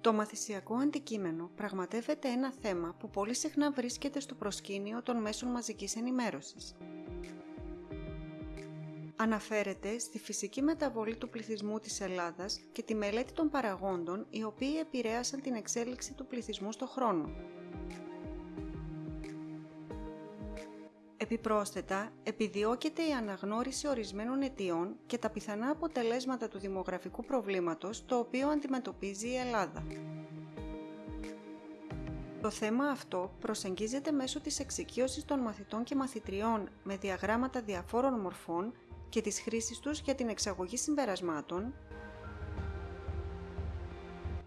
Το μαθησιακό αντικείμενο πραγματεύεται ένα θέμα που πολύ συχνά βρίσκεται στο προσκήνιο των μέσων μαζικής ενημέρωσης. Αναφέρεται στη φυσική μεταβολή του πληθυσμού της Ελλάδας και τη μελέτη των παραγόντων οι οποίοι επηρέασαν την εξέλιξη του πληθυσμού στο χρόνο. Επιπρόσθετα, επιδιώκεται η αναγνώριση ορισμένων αιτιών και τα πιθανά αποτελέσματα του δημογραφικού προβλήματος το οποίο αντιμετωπίζει η Ελλάδα. Το θέμα αυτό προσεγγίζεται μέσω της εξοικείωσης των μαθητών και μαθητριών με διαγράμματα διαφόρων μορφών και της χρήσης τους για την εξαγωγή συμπερασμάτων,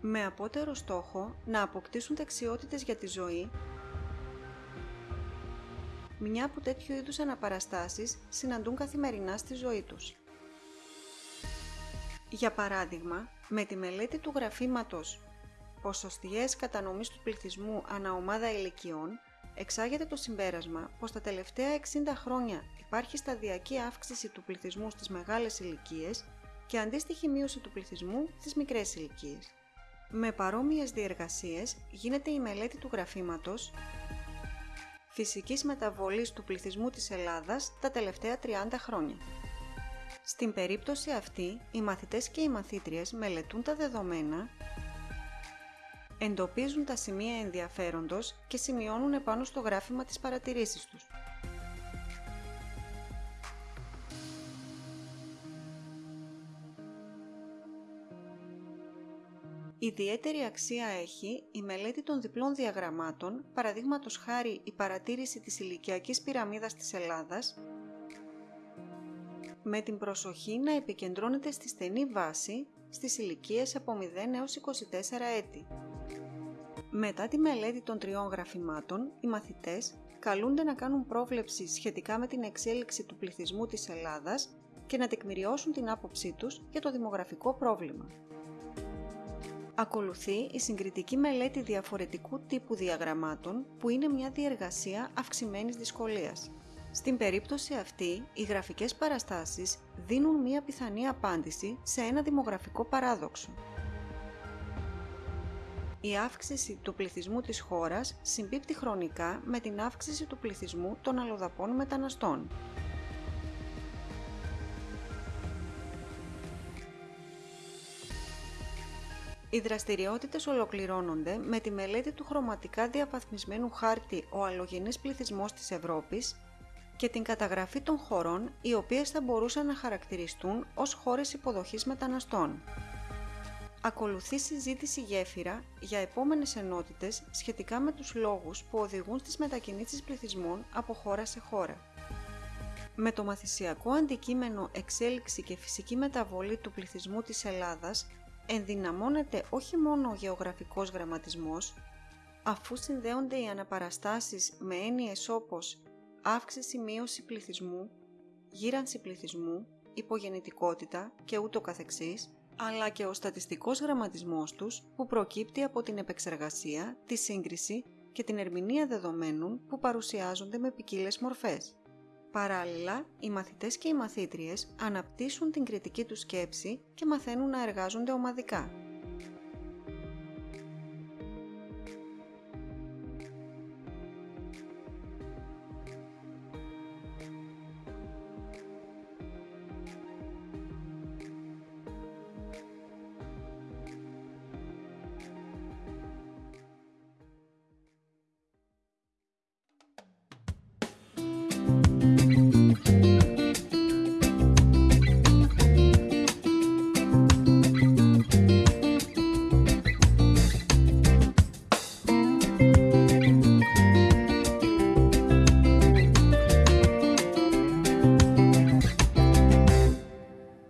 με απότερο στόχο να αποκτήσουν δεξιότητες για τη ζωή μια που τέτοιου είδους αναπαραστάσεις συναντούν καθημερινά στη ζωή τους. Για παράδειγμα, με τη μελέτη του γραφήματος «Ποσοστιαίες κατανομής του πληθυσμού ανά ομάδα ηλικιών» εξάγεται το συμπέρασμα πως τα τελευταία 60 χρόνια υπάρχει σταδιακή αύξηση του πληθυσμού στις μεγάλες ηλικίες και αντίστοιχη μείωση του πληθυσμού στις μικρές ηλικίες. Με παρόμοιες διεργασίες γίνεται η μελέτη του γραφήματος φυσικής μεταβολής του πληθυσμού της Ελλάδας τα τελευταία 30 χρόνια. Στην περίπτωση αυτή, οι μαθητές και οι μαθήτριες μελετούν τα δεδομένα, εντοπίζουν τα σημεία ενδιαφέροντος και σημειώνουν επάνω στο γράφημα τις παρατηρήσεις τους. Ιδιαίτερη αξία έχει η μελέτη των διπλών διαγραμμάτων, παραδείγματος χάρη η παρατήρηση της ηλικιακής πυραμίδας της Ελλάδας, με την προσοχή να επικεντρώνεται στη στενή βάση στις ηλικίες από 0 έως 24 έτη. Μετά τη μελέτη των τριών γραφημάτων, οι μαθητές καλούνται να κάνουν πρόβλεψη σχετικά με την εξέλιξη του πληθυσμού της Ελλάδας και να τεκμηριώσουν την άποψή τους για το δημογραφικό πρόβλημα. Ακολουθεί η συγκριτική μελέτη διαφορετικού τύπου διαγραμμάτων που είναι μια διεργασία αυξημένης δυσκολίας. Στην περίπτωση αυτή, οι γραφικές παραστάσεις δίνουν μια πιθανή απάντηση σε ένα δημογραφικό παράδοξο. Η αύξηση του πληθυσμού της χώρας συμπίπτει χρονικά με την αύξηση του πληθυσμού των αλλοδαπών μεταναστών. Οι δραστηριότητες ολοκληρώνονται με τη μελέτη του χρωματικά διαβαθμισμένου χάρτη «Ο αλλογενής πληθυσμός της Ευρώπης» και την καταγραφή των χωρών οι οποίες θα μπορούσαν να χαρακτηριστούν ως χώρες υποδοχής μεταναστών. Ακολουθεί συζήτηση γέφυρα για επόμενες ενότητες σχετικά με τους λόγους που οδηγούν στις μετακινήσεις πληθυσμών από χώρα σε χώρα. Με το μαθησιακό αντικείμενο εξέλιξη και φυσική μεταβολή του πληθυσμού της Ελλάδας ενδυναμώνεται όχι μόνο ο γεωγραφικός γραμματισμός, αφού συνδέονται οι αναπαραστάσεις με έννοιες όπως αύξηση-μείωση πληθυσμού, γύρανση πληθυσμού, υπογεννητικότητα και ούτω καθεξής, αλλά και ο στατιστικός γραμματισμός τους που προκύπτει από την επεξεργασία, τη σύγκριση και την ερμηνεία δεδομένων που παρουσιάζονται με ποικίλες μορφές. Παράλληλα, οι μαθητές και οι μαθήτριες αναπτύσσουν την κριτική τους σκέψη και μαθαίνουν να εργάζονται ομαδικά.